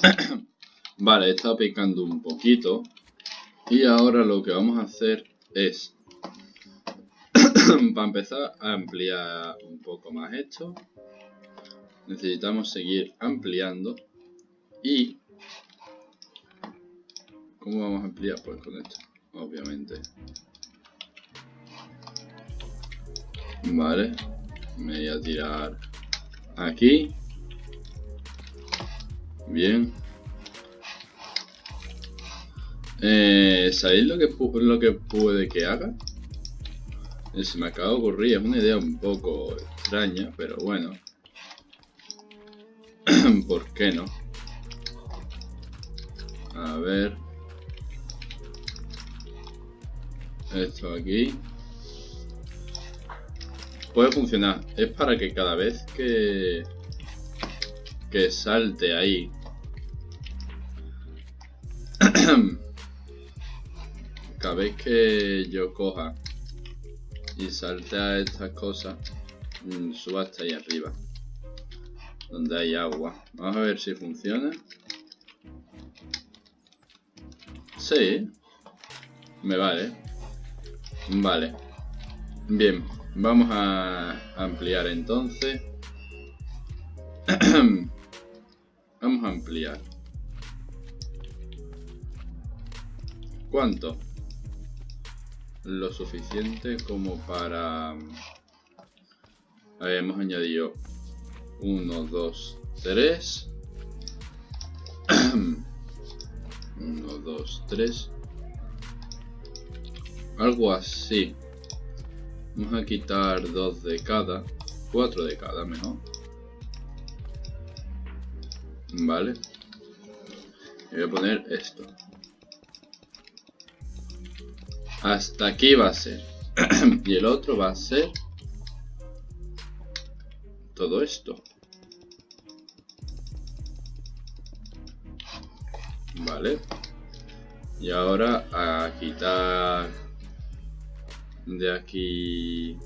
vale, estado picando un poquito. Y ahora lo que vamos a hacer es, para empezar a ampliar un poco más esto, necesitamos seguir ampliando y ¿cómo vamos a ampliar? Pues con esto, obviamente. Vale, me voy a tirar aquí. Bien. Eh, ¿Sabéis lo que, lo que puede que haga? Eh, se me acaba de ocurrir, es una idea un poco extraña, pero bueno. ¿Por qué no? A ver. Esto aquí. Puede funcionar. Es para que cada vez que... Que salte ahí. Cada vez que yo coja y salte a estas cosas, mm, suba hasta ahí arriba. Donde hay agua. Vamos a ver si funciona. Sí. Me vale. Vale. Bien. Vamos a ampliar entonces. Vamos a ampliar. ¿Cuánto? Lo suficiente como para... Hemos añadido 1, 2, 3. 1, 2, 3. Algo así. Vamos a quitar dos de cada. Cuatro de cada mejor. Vale. Y voy a poner esto. Hasta aquí va a ser. y el otro va a ser todo esto. Vale. Y ahora a quitar de aquí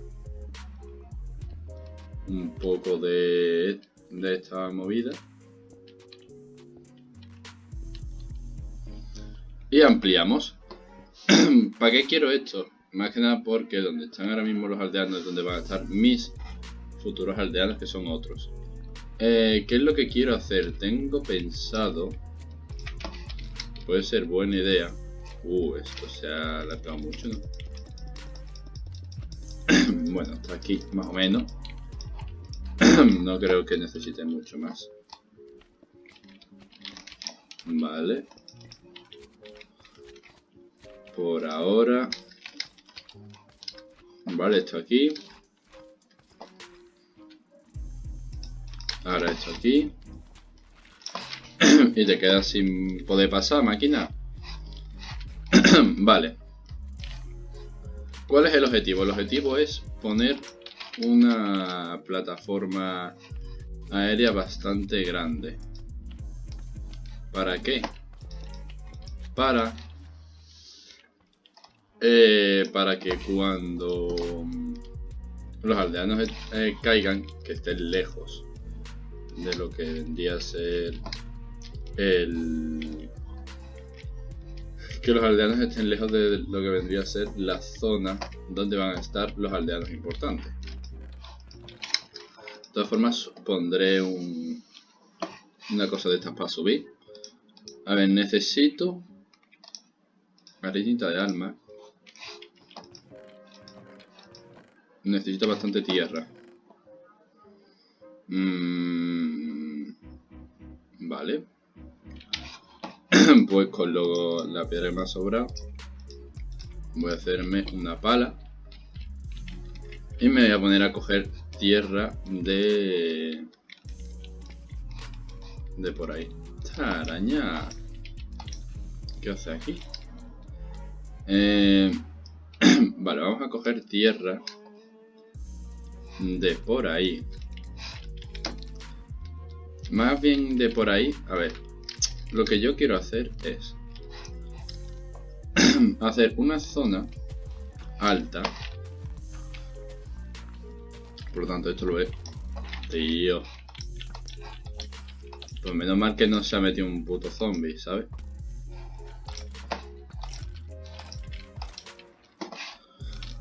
un poco de, de esta movida. Y ampliamos. ¿Para qué quiero esto? Más que nada porque donde están ahora mismo los aldeanos es donde van a estar mis futuros aldeanos que son otros. Eh, ¿Qué es lo que quiero hacer? Tengo pensado... Puede ser buena idea. Uh, esto se ha alargado mucho, ¿no? bueno, hasta aquí más o menos. no creo que necesite mucho más. Vale. Por ahora. Vale, esto aquí. Ahora esto aquí. y te quedas sin poder pasar, máquina. vale. ¿Cuál es el objetivo? El objetivo es poner una plataforma aérea bastante grande. ¿Para qué? Para eh, para que cuando los aldeanos eh, caigan, que estén lejos de lo que vendría a ser el que los aldeanos estén lejos de lo que vendría a ser la zona donde van a estar los aldeanos importantes. De todas formas, pondré un, una cosa de estas para subir. A ver, necesito arenita de alma. Necesito bastante tierra. Mm, vale. pues con lo, la piedra que me ha sobrado voy a hacerme una pala y me voy a poner a coger tierra de de por ahí esta araña ¿qué hace aquí? Eh, vale, vamos a coger tierra de por ahí más bien de por ahí, a ver lo que yo quiero hacer es hacer una zona alta. Por lo tanto, esto lo es. Tío. Pues menos mal que no se ha metido un puto zombie, ¿sabes?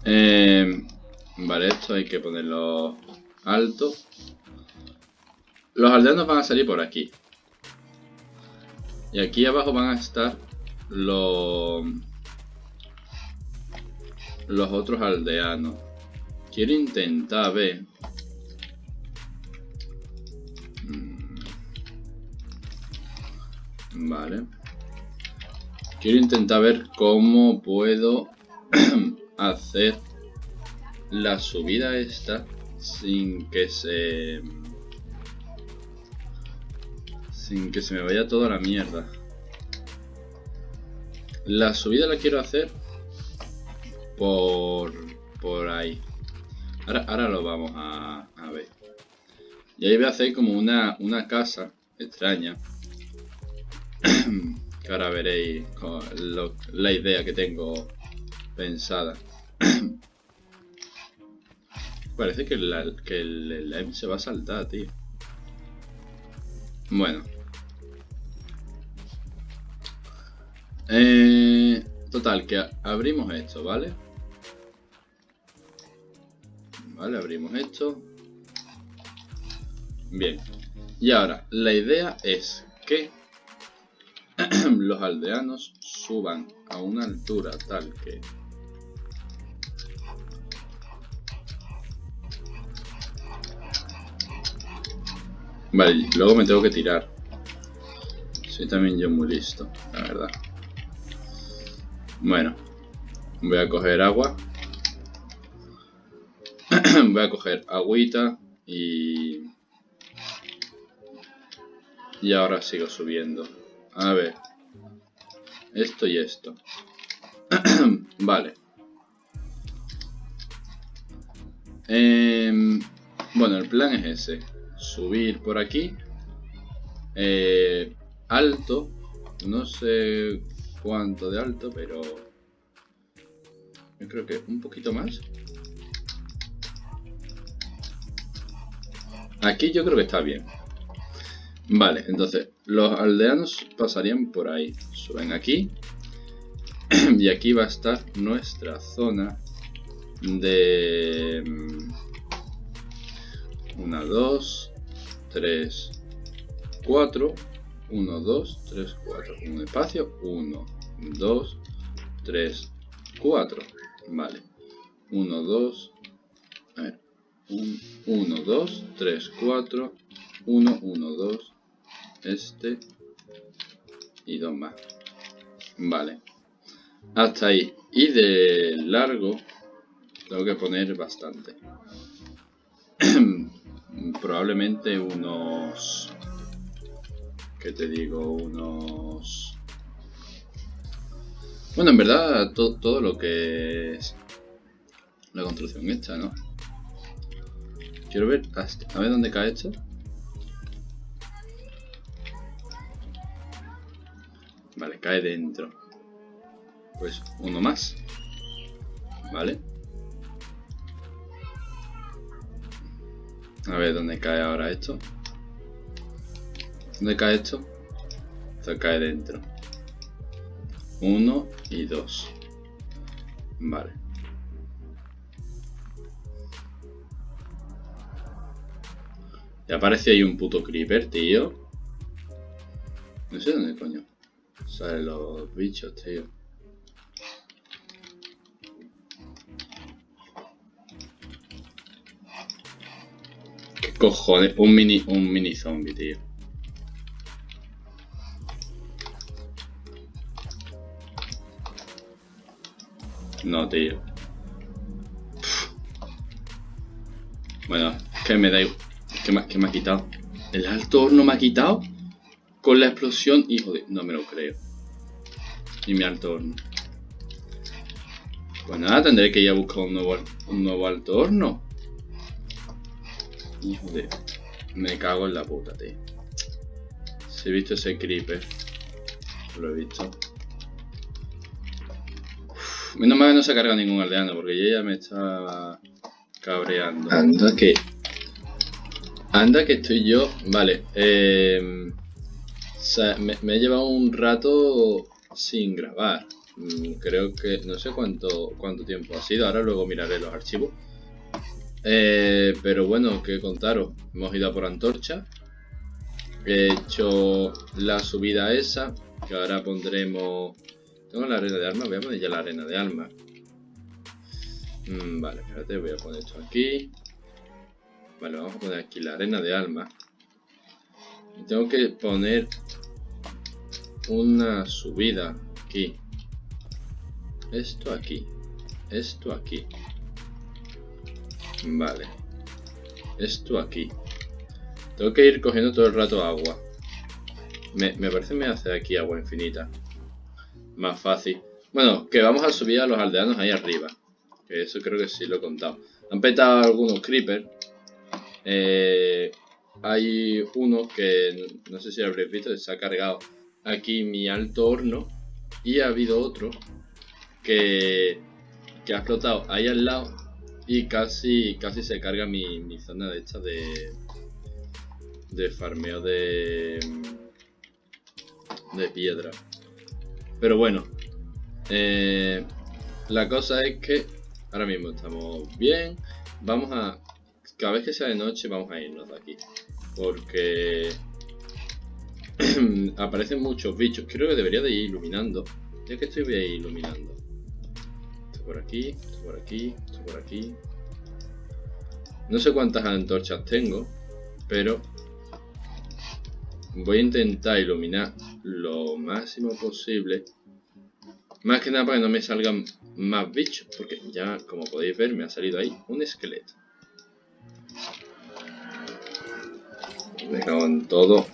Eh, vale, esto hay que ponerlo alto. Los aldeanos van a salir por aquí. Y aquí abajo van a estar los, los otros aldeanos. Quiero intentar ver. Mm. Vale. Quiero intentar ver cómo puedo hacer la subida esta sin que se sin que se me vaya toda la mierda. La subida la quiero hacer por por ahí. Ahora, ahora lo vamos a, ver. Y ahí voy a hacer como una, una casa extraña. Que ahora veréis la idea que tengo pensada Parece que, que el, M se va a saltar, tío. Bueno. Eh, total, que abrimos esto, ¿vale? Vale, abrimos esto. Bien. Y ahora, la idea es que los aldeanos suban a una altura tal que Vale, luego me tengo que tirar. Soy también yo muy listo, la verdad. Bueno, voy a coger agua. voy a coger agüita y... Y ahora sigo subiendo. A ver. Esto y esto. vale. Eh, bueno, el plan es ese subir por aquí. Eh, alto. No sé cuánto de alto, pero... Yo creo que un poquito más. Aquí yo creo que está bien. Vale, entonces los aldeanos pasarían por ahí. Suben aquí. y aquí va a estar nuestra zona de... Mm, una, dos, 3, 4, 1, 2, 3, 4, un espacio, 1, 2, 3, 4, vale, 1, 2, a ver, 1, 2, 3, 4, 1, 1, 2, este y dos más, vale, hasta ahí, y de largo tengo que poner bastante. probablemente unos... ¿Qué te digo? Unos... Bueno, en verdad todo lo que es la construcción hecha, ¿no? Quiero ver a ver dónde cae esto. Vale, cae dentro. Pues uno más. Vale. A ver dónde cae ahora esto. ¿Dónde cae esto? Esto cae dentro. Uno y dos. Vale. Ya aparece ahí un puto creeper, tío. No sé dónde coño. Salen los bichos, tío. Cojones? Un mini, un mini zombie, tío. No, tío. Bueno, que me da igual. ¿Qué me, me ha quitado? ¿El alto horno me ha quitado? Con la explosión, hijo de... No me lo creo. Y mi alto horno. Pues nada, tendré que ir a buscar un nuevo, un nuevo alto horno. Hijo de... Me cago en la puta, tío. Si he visto ese creeper. Lo he visto. menos mal que no se carga ningún aldeano, porque yo ya me está cabreando. Anda que... Anda que estoy yo... Vale, eh... sea, me, he llevado un rato sin grabar. Mm, creo que no sé cuánto, cuánto tiempo ha sido. Ahora luego miraré los archivos. Eh, pero bueno, que contaros. Hemos ido a por antorcha. He hecho la subida esa. Que ahora pondremos... Tengo la arena de alma. Voy a poner ya la arena de alma. Mm, vale, espérate. Voy a poner esto aquí. Vale, vamos a poner aquí la arena de alma. Y tengo que poner una subida aquí. Esto aquí. Esto aquí. Vale. Esto aquí. Tengo que ir cogiendo todo el rato agua. Me, me parece que me hace aquí agua infinita. Más fácil. Bueno, que vamos a subir a los aldeanos ahí arriba. Que eso creo que sí lo he contado. Han petado algunos creepers. Eh, hay uno que no sé si habréis visto, se ha cargado aquí mi alto horno. Y ha habido otro que, que ha explotado ahí al lado y casi, casi se carga mi, mi zona de esta de, de farmeo de, de piedra. Pero bueno, eh, la cosa es que ahora mismo estamos bien. Vamos a, cada vez que sea de noche vamos a irnos de aquí. Porque aparecen muchos bichos. Creo que debería de ir iluminando. Ya que estoy bien iluminando. Por aquí, esto por aquí, esto por aquí. No sé cuántas antorchas tengo, pero voy a intentar iluminar lo máximo posible. Más que nada para que no me salgan más bichos, porque ya, como podéis ver, me ha salido ahí un esqueleto. Me cago en todo.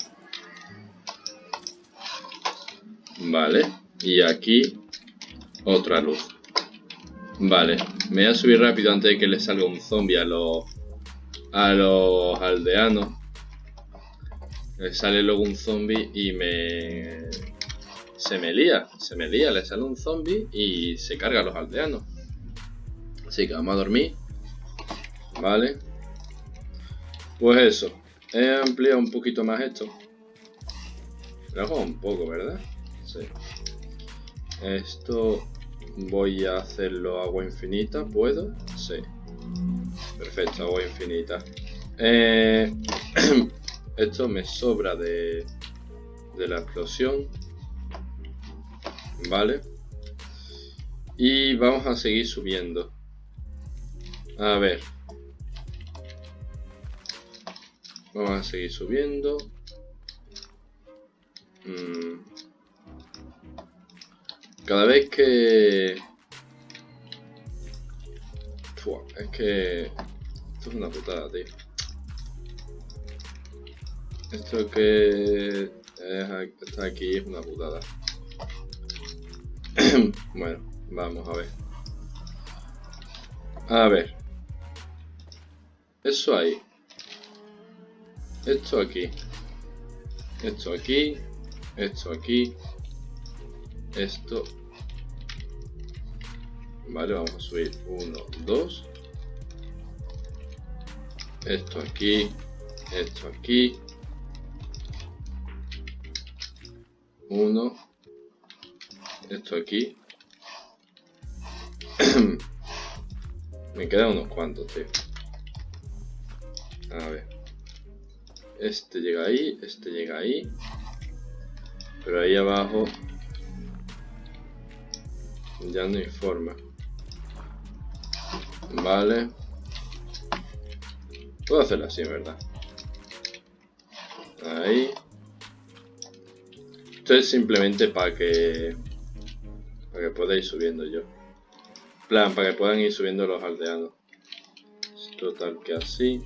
Vale. Y aquí otra luz. Vale. Me voy a subir rápido antes de que le salga un zombie a los, a los aldeanos. Le sale luego un zombie y me... Se me lía, se me lía, le sale un zombie y se carga a los aldeanos. Así que vamos a dormir. Vale. Pues eso. He ampliado un poquito más esto. Lo hago un poco, ¿verdad? Sí. Esto voy a hacerlo agua infinita, ¿puedo? Sí. Perfecto, agua infinita. Eh, esto me sobra de, de la explosión. Vale. Y vamos a seguir subiendo. A ver. Vamos a seguir subiendo. Mm. Cada vez que... es que... Esto es una putada, tío. Esto que está aquí es una putada. bueno, vamos a ver. A ver. Eso ahí. Esto aquí. Esto aquí. Esto aquí. Esto. Vale, vamos a subir 1, 2. Esto aquí. Esto aquí. 1. Esto aquí. Me quedan unos cuantos, tío. A ver. Este llega ahí, este llega ahí. Pero ahí abajo ya no hay forma. Vale. Puedo hacerlo así, ¿verdad? Ahí. Esto es simplemente para que... Para que podáis subiendo yo. plan, para que puedan ir subiendo los aldeanos. Total que así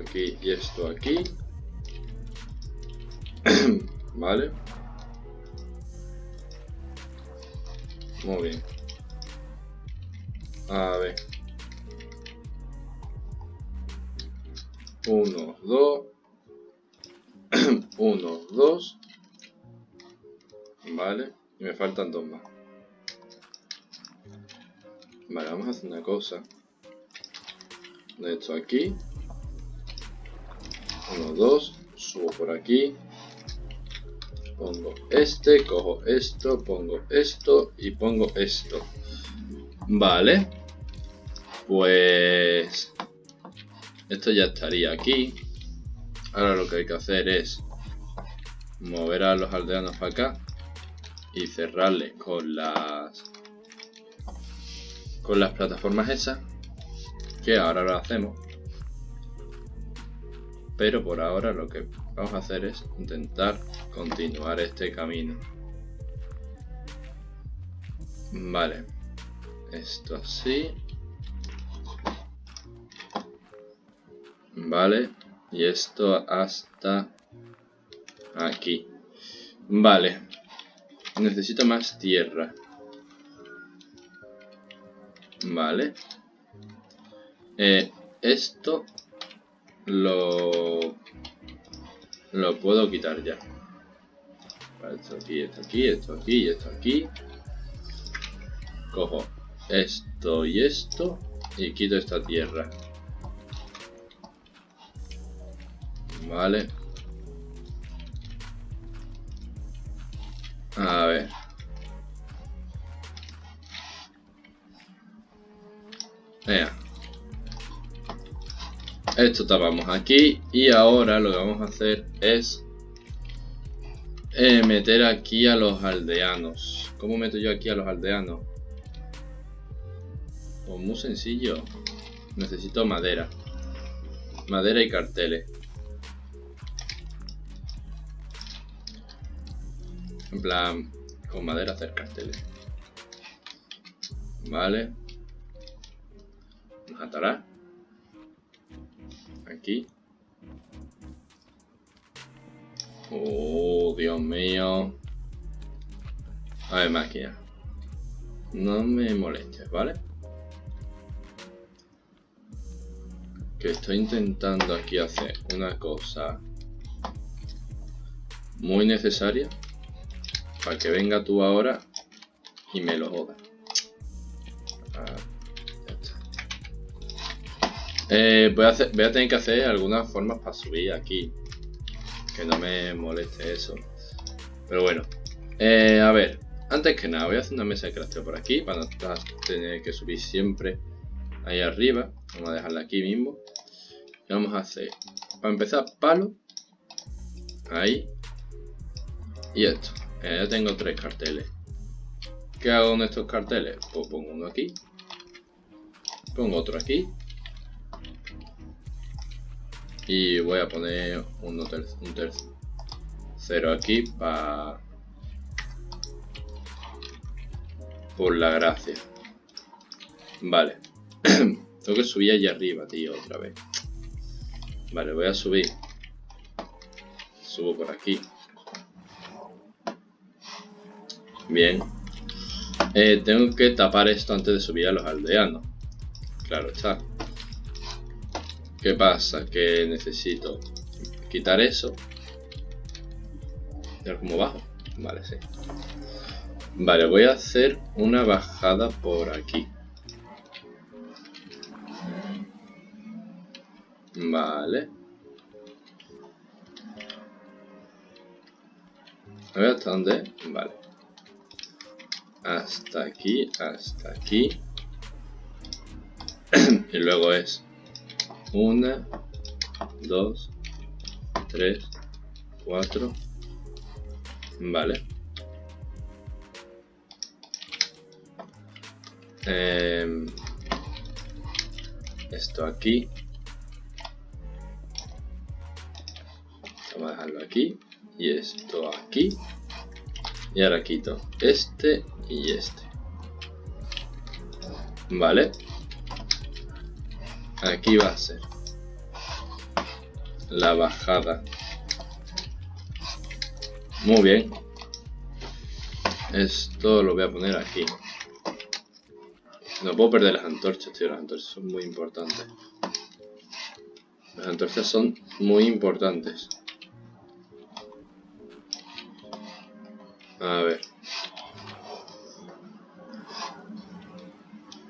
aquí y esto aquí. vale. Muy bien. A ver. Uno, dos. Uno, dos. Vale. Y me faltan dos más. Vale, vamos a hacer una cosa. De esto aquí. 1, 2, subo por aquí. Pongo este, cojo esto, pongo esto y pongo esto. Vale. Pues... Esto ya estaría aquí. Ahora lo que hay que hacer es mover a los aldeanos para acá y cerrarle con las con las plataformas esas que ahora lo hacemos. Pero por ahora lo que vamos a hacer es intentar continuar este camino. Vale. Esto así vale y esto hasta aquí. Vale. Necesito más tierra. Vale eh, esto lo lo puedo quitar ya. Esto aquí, esto aquí, esto aquí y esto aquí. Cojo esto y esto y quito esta tierra vale a ver Venga. Esto tapamos aquí y ahora lo que vamos a hacer es eh, meter aquí a los aldeanos. ¿Cómo meto yo aquí a los aldeanos? Pues muy sencillo. Necesito madera. Madera y carteles. En plan, con madera hacer carteles. Vale. Nos atará aquí. Oh, Dios mío. A ver, máquina. No me molestes, ¿vale? Que estoy intentando aquí hacer una cosa muy necesaria para que venga tú ahora y me lo joda. Eh, voy, a tener que hacer algunas formas para subir aquí. Que no me moleste eso. Pero bueno. Eh, a ver. Antes que nada, voy a hacer una mesa de crafteo por aquí. Para no tener que subir siempre ahí arriba. Vamos a dejarla aquí mismo. Y vamos a hacer, para empezar, palo. Ahí. Y esto. Eh, ya tengo tres carteles. ¿Qué hago con estos carteles? Pues pongo uno aquí. Pongo otro aquí y voy a poner un tercero aquí para por la gracia vale tengo que subir allá arriba tío otra vez vale voy a subir subo por aquí bien eh, tengo que tapar esto antes de subir a los aldeanos claro está ¿Qué pasa? Que necesito quitar eso. ver cómo bajo. Vale, sí. Vale, voy a hacer una bajada por aquí. Vale. A ver hasta dónde. Vale. Hasta aquí, hasta aquí. y luego es una, dos, tres, cuatro. Vale. Em, esto aquí. Vamos a dejarlo aquí. Y esto aquí. Y ahora quito este y este. Vale. Aquí va a ser la bajada. Muy bien. Esto lo voy a poner aquí. No puedo perder las antorchas tío. Las antorchas son muy importantes. Las antorchas son muy importantes. A ver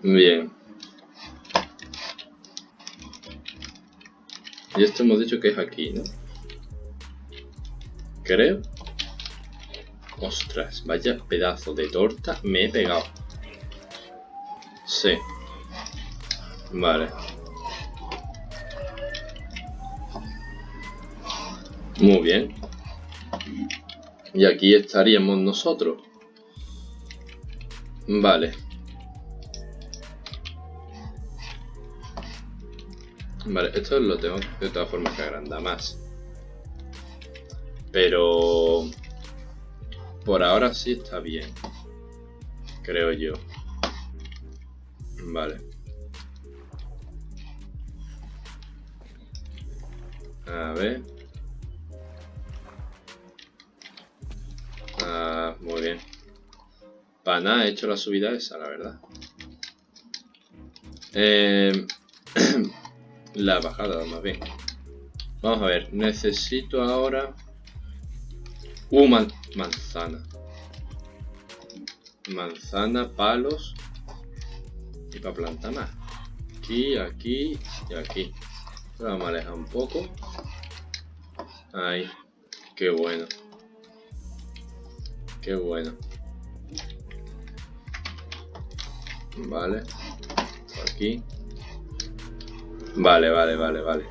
bien Y esto hemos dicho que es aquí, ¿no? Creo. Ostras, vaya pedazo de torta me he pegado. Sí. Vale. Muy bien. Y aquí estaríamos nosotros. Vale. Vale, esto lo tengo de todas formas que agrandar más. Pero... Por ahora sí está bien. Creo yo. Vale. A ver. Ah, muy bien. Para nada he hecho la subida esa, la verdad. Eh, la bajada, más bien. Vamos a ver, necesito ahora... Uh, manzana. Manzana, palos. Y para plantar más. Aquí, aquí y aquí. Vamos a alejar un poco. Ahí. Qué bueno. Qué bueno. Vale. Aquí. Vale, vale, vale, vale.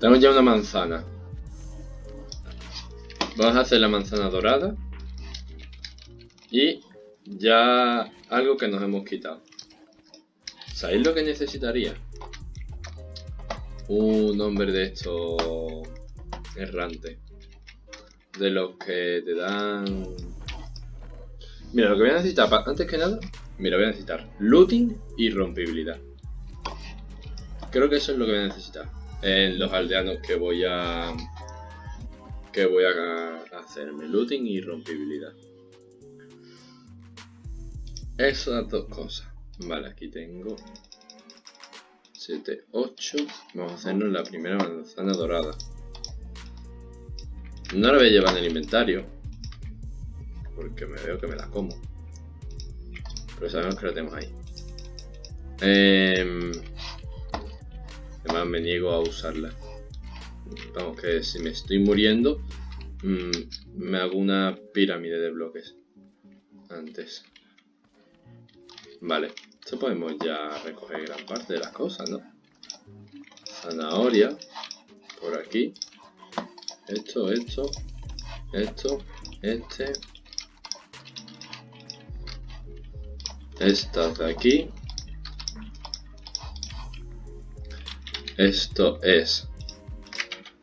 Tenemos ya una manzana. Vamos a hacer la manzana dorada. Y ya algo que nos hemos quitado. ¿Sabéis lo que necesitaría? Un hombre de estos errante. De los que te dan... Mira, lo que voy a necesitar, antes que nada, mira, voy a necesitar looting y rompibilidad. Creo que eso es lo que voy a necesitar en los aldeanos que voy a que voy a hacerme looting y rompibilidad. Esas dos cosas. Vale, aquí tengo 7, 8. Vamos a hacernos la primera manzana dorada. No la voy a llevar en el inventario. Porque me veo que me la como. Pero sabemos que la tenemos ahí. Eh, Además me niego a usarla. Vamos, que si me estoy muriendo, mm, me hago una pirámide de bloques. Antes. Vale, esto podemos ya recoger gran parte de las cosas, ¿no? Zanahoria. Por aquí. Esto, esto. Esto. Este. Estas de aquí. Esto es...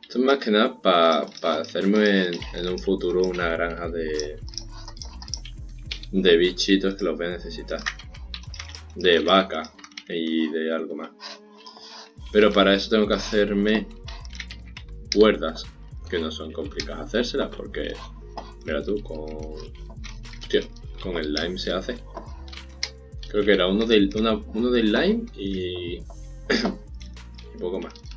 Esto es más que nada para hacerme en, un futuro una granja de... De bichitos que los voy a necesitar. De vaca y de algo más. Pero para eso tengo que hacerme cuerdas. Que no son complicadas hacérselas porque... Mira tú, con... Hostia, con el lime se hace. Creo que era uno del, uno del lime y... poco más.